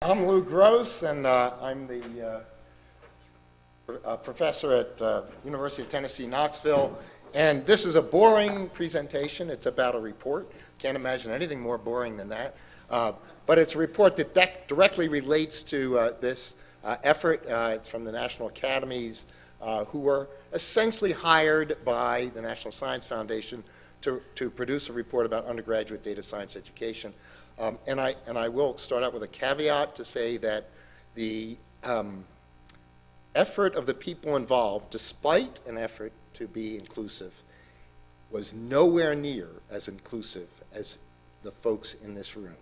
I'm Lou Gross, and uh, I'm the uh, professor at uh, University of Tennessee, Knoxville. And this is a boring presentation. It's about a report. Can't imagine anything more boring than that. Uh, but it's a report that directly relates to uh, this uh, effort. it's from the National Academies, who were essentially hired by the National Science Foundation to, to produce a report about undergraduate data science education. Um, and, I, and I will start out with a caveat to say that the um, effort of the people involved, despite an effort to be inclusive, was nowhere near as inclusive as the folks in this room.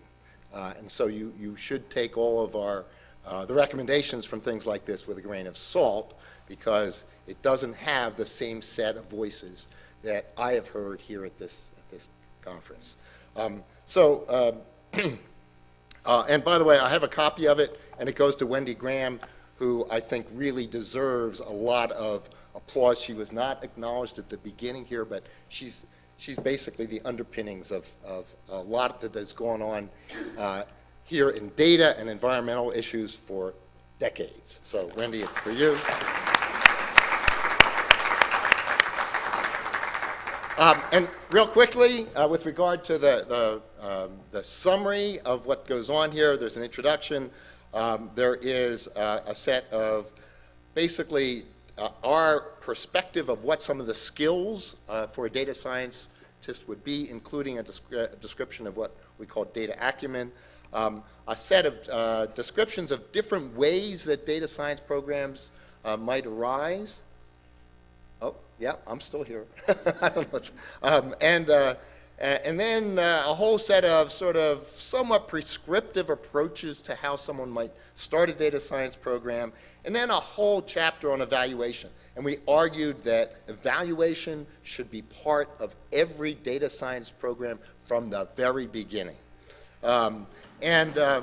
Uh, and so you, you should take all of our, uh, the recommendations from things like this with a grain of salt because it doesn't have the same set of voices that I have heard here at this, at this conference. Um, so, um, uh, and by the way, I have a copy of it, and it goes to Wendy Graham, who I think really deserves a lot of applause. She was not acknowledged at the beginning here, but she's, she's basically the underpinnings of, of a lot that has gone on uh, here in data and environmental issues for decades. So Wendy, it's for you. Um, and real quickly, uh, with regard to the, the, um, the, summary of what goes on here, there's an introduction. Um, there is uh, a set of basically uh, our perspective of what some of the skills uh, for a data scientist would be, including a, descri a, description of what we call data acumen, um, a set of uh, descriptions of different ways that data science programs uh, might arise, yeah, I'm still here. um, and, uh, and then uh, a whole set of sort of somewhat prescriptive approaches to how someone might start a data science program, and then a whole chapter on evaluation. And we argued that evaluation should be part of every data science program from the very beginning. Um, and uh,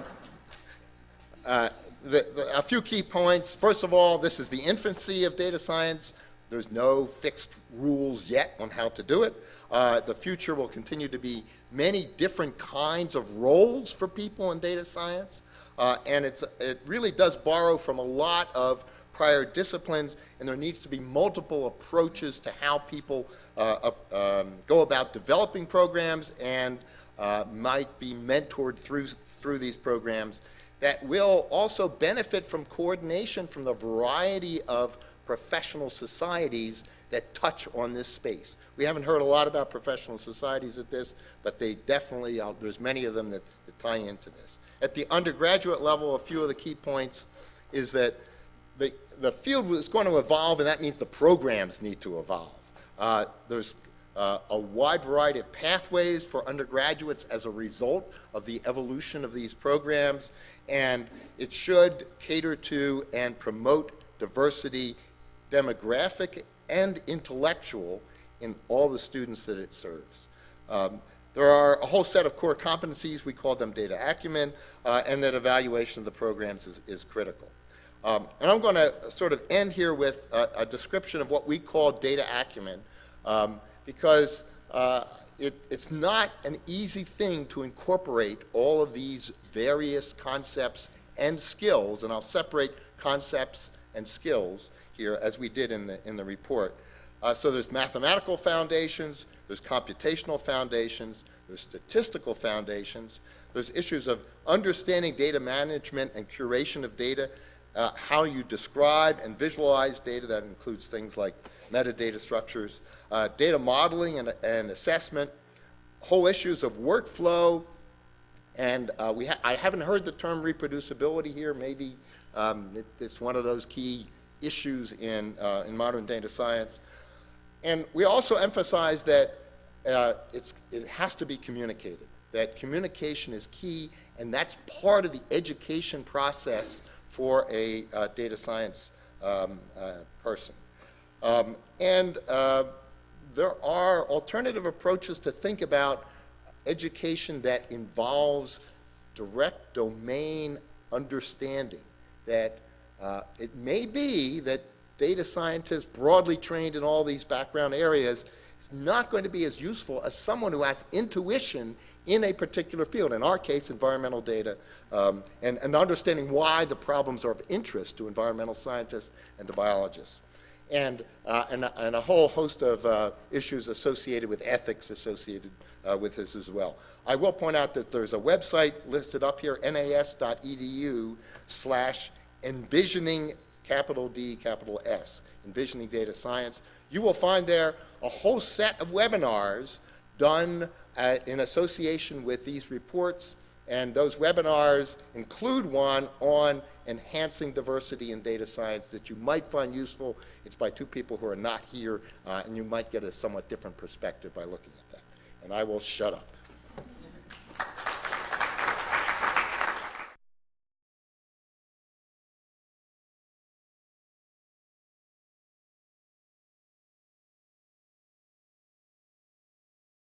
uh, the, the, a few key points. First of all, this is the infancy of data science. There's no fixed rules yet on how to do it. Uh, the future will continue to be many different kinds of roles for people in data science. Uh, and it really does borrow from a lot of prior disciplines, and there needs to be multiple approaches to how people uh, um, go about developing programs and uh, might be mentored through, through these programs that will also benefit from coordination from the variety of professional societies that touch on this space. We haven't heard a lot about professional societies at this, but they definitely, uh, there's many of them that, that tie into this. At the undergraduate level, a few of the key points is that the, the field is going to evolve, and that means the programs need to evolve. Uh, there's uh, a wide variety of pathways for undergraduates as a result of the evolution of these programs, and it should cater to and promote diversity demographic and intellectual in all the students that it serves. Um, there are a whole set of core competencies, we call them data acumen, uh, and that evaluation of the programs is, is critical. Um, and I'm going to sort of end here with a, a, description of what we call data acumen, um, because uh, it, it's not an easy thing to incorporate all of these various concepts and skills, and I'll separate concepts and skills here as we did in the, in the report. Uh, so there's mathematical foundations, there's computational foundations, there's statistical foundations, there's issues of understanding data management and curation of data, uh, how you describe and visualize data, that includes things like metadata structures, uh, data modeling and, and, assessment, whole issues of workflow, and uh, we ha I haven't heard the term reproducibility here. Maybe um, it, it's one of those key issues in, uh, in modern data science. And we also emphasize that uh, it has to be communicated, that communication is key, and that's part of the education process for a uh, data science um, uh, person. Um, and uh, there are alternative approaches to think about education that involves direct domain understanding, that uh, it may be that data scientists broadly trained in all these background areas is not going to be as useful as someone who has intuition in a particular field, in our case, environmental data, um, and, and understanding why the problems are of interest to environmental scientists and to biologists. And, uh, and, and, a whole host of uh, issues associated with ethics associated uh, with this as well. I will point out that there's a website listed up here, nas.edu slash envisioning capital D, capital S, envisioning data science. You will find there a whole set of webinars done uh, in association with these reports, and those webinars include one on enhancing diversity in data science that you might find useful. It's by two people who are not here, uh, and you might get a somewhat different perspective by looking at that. And I will shut up.